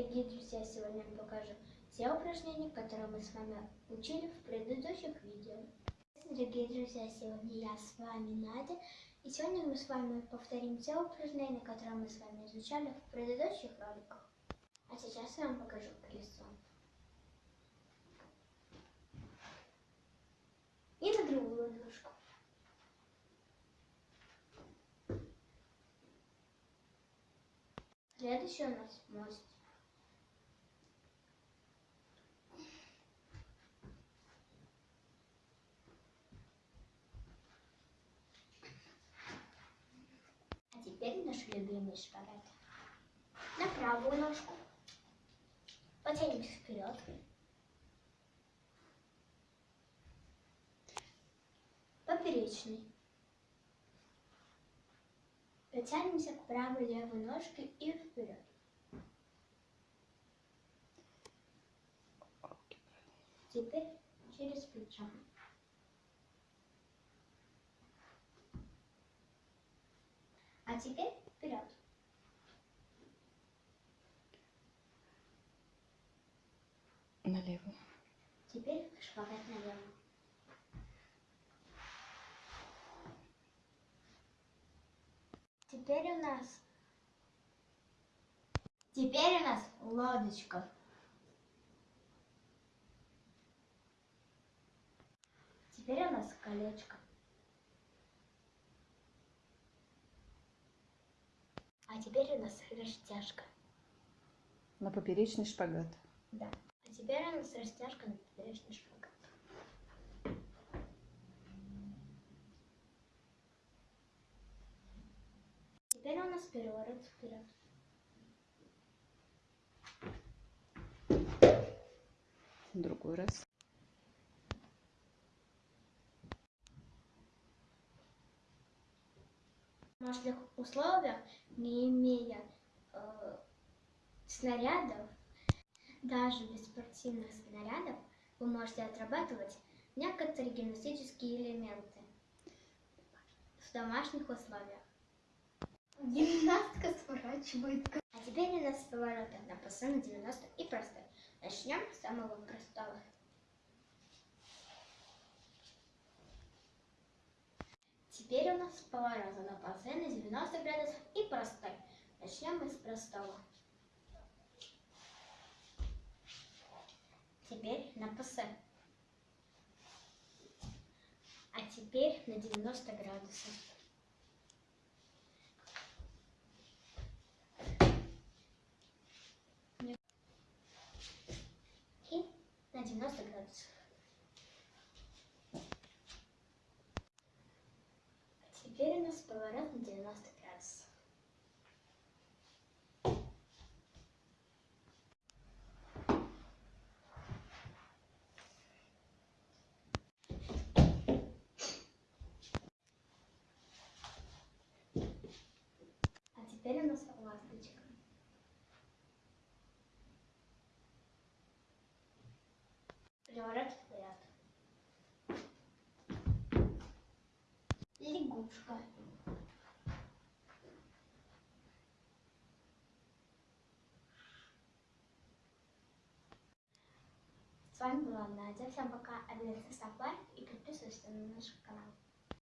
дорогие друзья! Сегодня я покажу те упражнения, которые мы с вами учили в предыдущих видео. Дорогие друзья, сегодня я с вами Надя, и сегодня мы с вами повторим те упражнения, которые мы с вами изучали в предыдущих роликах. А сейчас я вам покажу колесо. И на другую ножку. Следующий у нас мост. А теперь наш любимый шпагат. На правую ножку. Потянемся вперед. Поперечный. Потянемся к правой левой ножке и вперед. Теперь через плечо. Теперь вперед. Налево. Теперь шпагат налево. Теперь у нас... Теперь у нас лодочка. Теперь у нас колечко. А теперь у нас растяжка. На поперечный шпагат. Да. А теперь у нас растяжка на поперечный шпагат. Теперь у нас переворот вперед. Другой раз. Домашних условиях, не имея э, снарядов, даже без спортивных снарядов, вы можете отрабатывать некоторые гимнастические элементы в домашних условиях. Гимнастка сворачивает. А теперь у нас повороты на пасы на 90 и простой. Начнем с самого простого. Теперь у нас повороты на пасы на 90 градусов и простой. Начнем мы с простого. Теперь на пасы. А теперь на 90 градусов. И на 90 градусов. А нас поворот на 90 градусов. А теперь у нас ласточка. Переворот вперед. Лягушка. С вами была Надя. Всем пока. Обязательно ставь лайк и подписывайся на наш канал.